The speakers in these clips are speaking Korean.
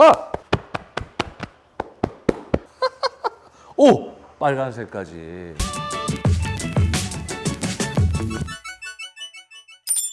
하! 오! 빨간색까지.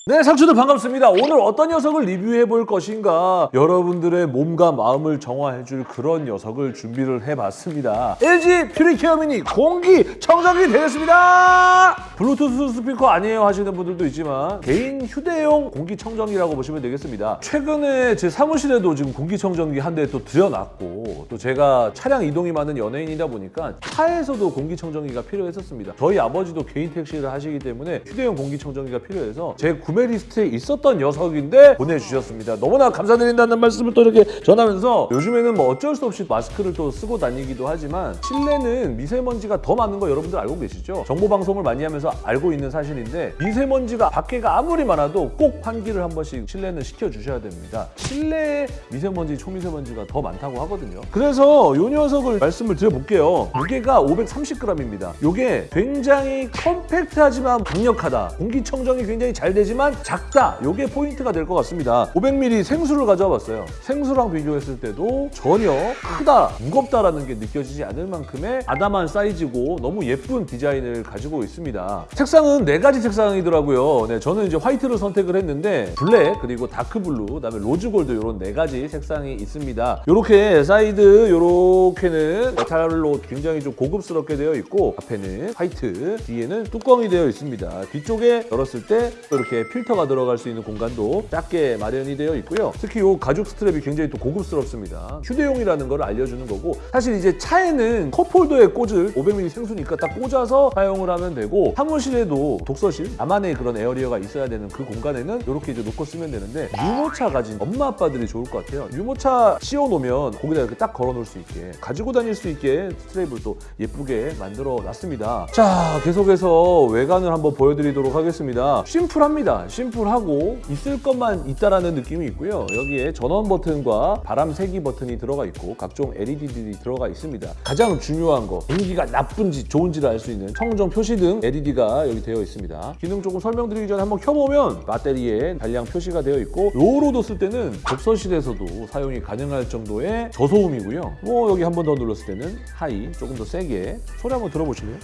네, 상추들 반갑습니다. 오늘 어떤 녀석을 리뷰해 볼 것인가 여러분들의 몸과 마음을 정화해 줄 그런 녀석을 준비를 해봤습니다. LG 퓨리케어 미니 공기 청정기 되겠습니다. 블루투스 스피커 아니에요 하시는 분들도 있지만 개인 휴대용 공기 청정기라고 보시면 되겠습니다. 최근에 제 사무실에도 지금 공기 청정기 한 대 또 들여놨고 또 제가 차량 이동이 많은 연예인이다 보니까 차에서도 공기 청정기가 필요했었습니다. 저희 아버지도 개인 택시를 하시기 때문에 휴대용 공기 청정기가 필요해서 제 구매 리스트에 있었던 녀석인데 보내주셨습니다. 너무나 감사드린다는 말씀을 또 이렇게 전하면서 요즘에는 뭐 어쩔 수 없이 마스크를 또 쓰고 다니기도 하지만 실내는 미세먼지가 더 많은 거 여러분들 알고 계시죠? 정보 방송을 많이 하면서 알고 있는 사실인데 미세먼지가 밖에가 아무리 많아도 꼭 환기를 한 번씩 실내는 시켜주셔야 됩니다. 실내에 미세먼지, 초미세먼지가 더 많다고 하거든요. 그래서 이 녀석을 말씀을 드려볼게요. 무게가 530g입니다. 이게 굉장히 compact하지만 강력하다. 공기청정이 굉장히 잘 되지만 작다. 이게 포인트가 될 것 같습니다. 500ml 생수를 가져와 봤어요. 생수랑 비교했을 때도 전혀 크다, 무겁다라는 게 느껴지지 않을 만큼의 아담한 사이즈고 너무 예쁜 디자인을 가지고 있습니다. 색상은 네 가지 색상이더라고요. 네, 저는 이제 화이트를 선택을 했는데 블랙 그리고 dark blue, 그다음에 rose gold 이런 네 가지 색상이 있습니다. 이렇게 사이드 이렇게는 메탈로 굉장히 좀 고급스럽게 되어 있고 앞에는 화이트, 뒤에는 뚜껑이 되어 있습니다. 뒤쪽에 열었을 때또 이렇게 필터가 들어갈 수 있는 공간도 작게 마련이 되어 있고요. 특히 이 가죽 strap이 굉장히 또 고급스럽습니다. 휴대용이라는 걸 알려주는 거고 사실 이제 차에는 cup holder에 꽂을 500ml 생수니까 딱 꽂아서 사용을 하면 되고 사무실에도 독서실 나만의 그런 area가 있어야 되는 그 공간에는 이렇게 이제 놓고 쓰면 되는데 유모차 가진 엄마 아빠들이 좋을 것 같아요. 유모차 씌워 놓으면 거기다 이렇게 딱 걸어 놓을 수 있게 가지고 다닐 수 있게 스트랩을 또 예쁘게 만들어 놨습니다. 자 계속해서 외관을 한번 보여드리도록 하겠습니다. 심플합니다. 심플하고 있을 것만 있다라는 느낌이 있고요. 여기에 전원 버튼과 바람 세기 버튼이 들어가 있고 각종 LED들이 들어가 있습니다. 가장 중요한 거 공기가 나쁜지 좋은지를 알 수 있는 청정 표시등 LED가 여기 되어 있습니다. 기능 조금 설명드리기 전에 한번 켜보면 배터리 잔량 표시가 되어 있고 low로도 쓸 때는 독서실에서도 사용이 가능할 정도의 저소음이고요. 뭐 여기 한 번 더 눌렀을 때는 high 조금 더 세게 소리 한번 들어보실래요?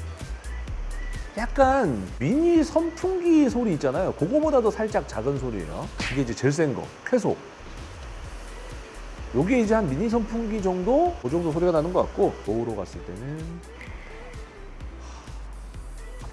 약간 미니 선풍기 소리 있잖아요. 그거보다도 살짝 작은 소리예요. 이게 이제 제일 센 거, 쾌소. 요게 이제 한 미니 선풍기 정도? 그 정도 소리가 나는 것 같고 노후로 갔을 때는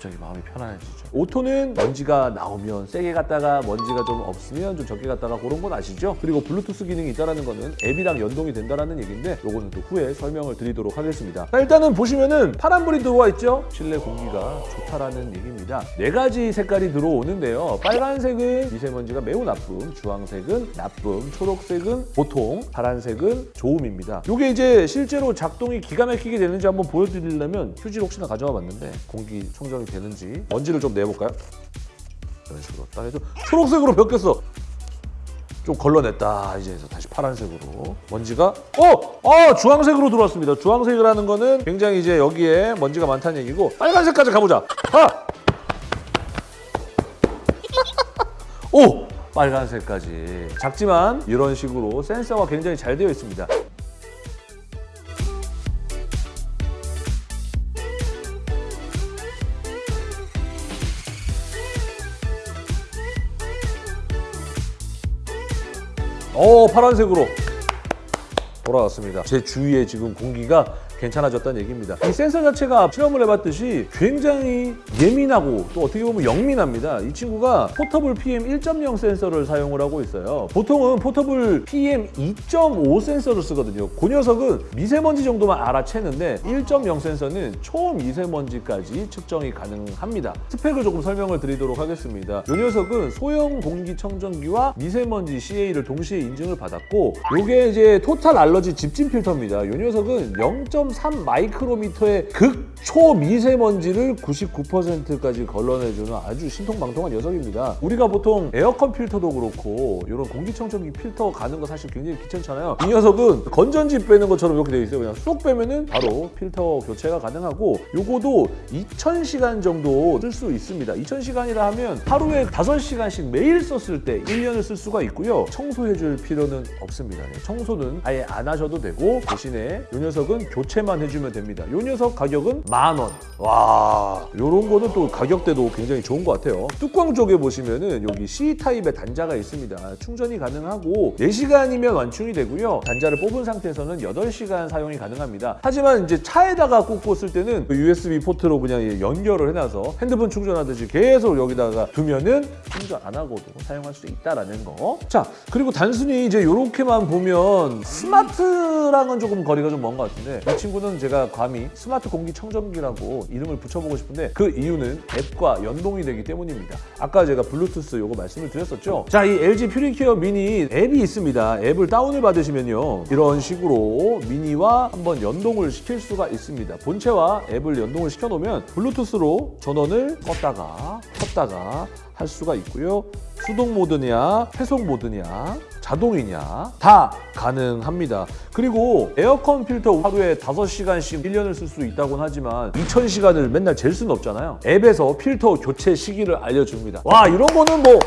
갑자기 마음이 편안해지죠. 오토는 먼지가 나오면 세게 갔다가 먼지가 좀 없으면 좀 적게 갔다가 그런 건 아시죠? 그리고 블루투스 기능이 있다는 거는 앱이랑 연동이 된다는 얘기인데 요거는 또 후에 설명을 드리도록 하겠습니다. 자, 일단은 보시면은 파란불이 들어와 있죠? 실내 공기가 좋다라는 얘기입니다. 네 가지 색깔이 들어오는데요. 빨간색은 미세먼지가 매우 나쁨, 주황색은 나쁨, 초록색은 보통, 파란색은 좋음입니다. 요게 이제 실제로 작동이 기가 막히게 되는지 한번 보여드리려면 휴지를 혹시나 가져와 봤는데 공기 청정이 되는지 먼지를 좀 내볼까요? 이런 식으로 딱 해도 초록색으로 바뀌었어. 좀 걸러냈다 이제 해서 다시 파란색으로 먼지가 어! 어! 주황색으로 들어왔습니다 주황색이라는 거는 굉장히 이제 여기에 먼지가 많다는 얘기고 빨간색까지 가보자 하! 오! 빨간색까지 작지만 이런 식으로 센서가 굉장히 잘 되어 있습니다 어 파란색으로 돌아왔습니다. 제 주위에 지금 공기가 괜찮아졌다는 얘기입니다. 이 센서 자체가 실험을 해봤듯이 굉장히 예민하고 또 어떻게 보면 영민합니다. 이 친구가 포터블 PM 1.0 센서를 사용을 하고 있어요. 보통은 포터블 PM 2.5 센서를 쓰거든요. 그 녀석은 미세먼지 정도만 알아채는데 1.0 센서는 초미세먼지까지 측정이 가능합니다. 스펙을 조금 설명을 드리도록 하겠습니다. 이 녀석은 소형 공기청정기와 미세먼지 CA를 동시에 인증을 받았고 이게 이제 토탈 알러지 집진 필터입니다. 이 녀석은 0. 0.3 마이크로미터의 극초 미세먼지를 99%까지 걸러내주는 아주 신통방통한 녀석입니다. 우리가 보통 에어컨 필터도 그렇고 이런 공기청정기 필터 가는 거 사실 굉장히 귀찮잖아요. 이 녀석은 건전지 빼는 것처럼 이렇게 돼 있어요. 그냥 쏙 빼면은 바로 필터 교체가 가능하고 요거도 2000시간 정도 쓸 수 있습니다. 2000시간이라 하면 하루에 5시간씩 매일 썼을 때 1년을 쓸 수가 있고요. 청소해줄 필요는 없습니다. 네, 청소는 아예 안 하셔도 되고 대신에 이 녀석은 교체 만 해주면 됩니다. 이 녀석 가격은 만 원. 와, 요런 거는 또 가격대도 굉장히 좋은 것 같아요. 뚜껑 쪽에 보시면은 여기 C 타입의 단자가 있습니다. 충전이 가능하고 4시간이면 완충이 되고요. 단자를 뽑은 상태에서는 8시간 사용이 가능합니다. 하지만 이제 차에다가 꽂고 쓸 때는 그 USB 포트로 그냥 연결을 해놔서 핸드폰 충전하듯이 계속 여기다가 두면은 충전 안 하고도 사용할 수 있다라는 거. 자, 그리고 단순히 이제 이렇게만 보면 스마트랑은 조금 거리가 좀 먼 것 같은데 이 친구 는 제가 감히 스마트 공기청정기라고 이름을 붙여보고 싶은데 그 이유는 앱과 연동이 되기 때문입니다. 아까 제가 블루투스 요거 말씀을 드렸었죠. 자, 이 LG 퓨리케어 미니 앱이 있습니다. 앱을 다운을 받으시면요. 이런 식으로 미니와 한번 연동을 시킬 수가 있습니다. 본체와 앱을 연동을 시켜놓으면 블루투스로 전원을 껐다가 켰다가 할 수가 있고요. 수동 모드냐, 회속 모드냐, 자동이냐 다 가능합니다. 그리고 에어컨 필터 하루에 5시간씩 1년을 쓸 수 있다고는 하지만 2000시간을 맨날 잴 수는 없잖아요. 앱에서 필터 교체 시기를 알려줍니다. 와 이런 거는 뭐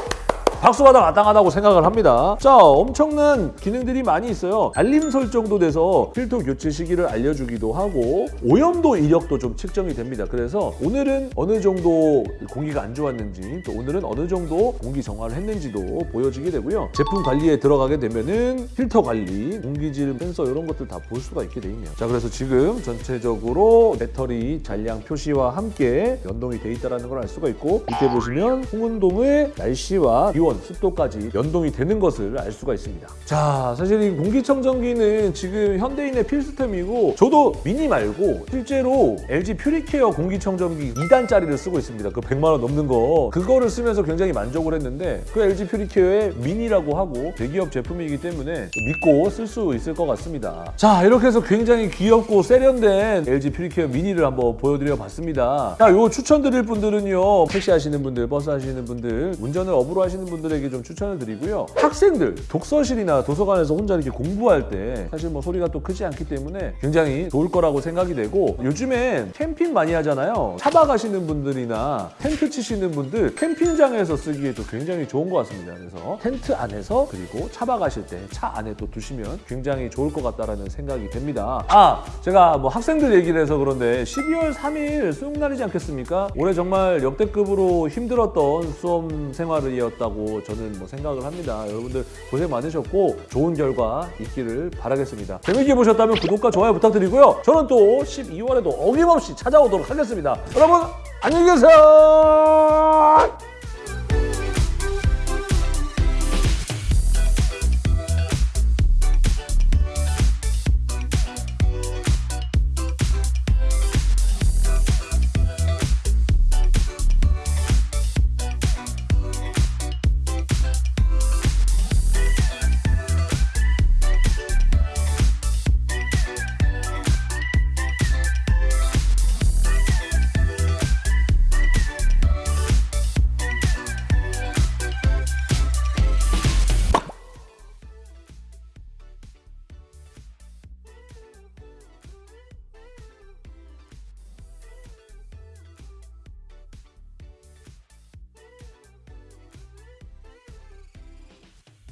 박수받아 마땅하다고 생각을 합니다. 자, 엄청난 기능들이 많이 있어요. 알림 설정도 돼서 필터 교체 시기를 알려주기도 하고 오염도 이력도 좀 측정이 됩니다. 그래서 오늘은 어느 정도 공기가 안 좋았는지 또 오늘은 어느 정도 공기 정화를 했는지도 보여지게 되고요. 제품 관리에 들어가게 되면은 필터 관리, 공기질 센서 이런 것들 다 볼 수가 있게 돼 있네요. 자, 그래서 지금 전체적으로 배터리 잔량 표시와 함께 연동이 돼 있다는 걸 알 수가 있고 밑에 보시면 홍은동의 날씨와 기온, 습도까지 연동이 되는 것을 알 수가 있습니다. 자, 사실 이 공기청정기는 지금 현대인의 필수템이고 저도 미니 말고 실제로 LG 퓨리케어 공기청정기 2단짜리를 쓰고 있습니다. 그 100만 원 넘는 거 그거를 쓰면서 굉장히 만족을 했는데 그 LG 퓨리케어의 미니라고 하고 대기업 제품이기 때문에 믿고 쓸 수 있을 것 같습니다. 자, 이렇게 해서 굉장히 귀엽고 세련된 LG 퓨리케어 미니를 한번 보여드려 봤습니다. 자, 요 추천드릴 분들은요. 택시 하시는 분들, 버스 하시는 분들, 운전을 업으로 하시는 분들 에게 좀 추천을 드리고요. 학생들, 독서실이나 도서관에서 혼자 이렇게 공부할 때 사실 뭐 소리가 또 크지 않기 때문에 굉장히 좋을 거라고 생각이 되고 요즘엔 캠핑 많이 하잖아요. 차박 가시는 분들이나 텐트 치시는 분들 캠핑장에서 쓰기에도 굉장히 좋은 것 같습니다. 그래서 텐트 안에서 그리고 차박 가실 때 차 안에 또 두시면 굉장히 좋을 것 같다라는 생각이 됩니다. 아, 제가 뭐 학생들 얘기를 해서 그런데 12월 3일 수능날이지 않겠습니까? 올해 정말 역대급으로 힘들었던 수험 생활이었다 고 저는 뭐 생각을 합니다. 여러분들 고생 많으셨고 좋은 결과 있기를 바라겠습니다. 재밌게 보셨다면 구독과 좋아요 부탁드리고요. 저는 또 12월에도 어김없이 찾아오도록 하겠습니다. 여러분 안녕히 계세요.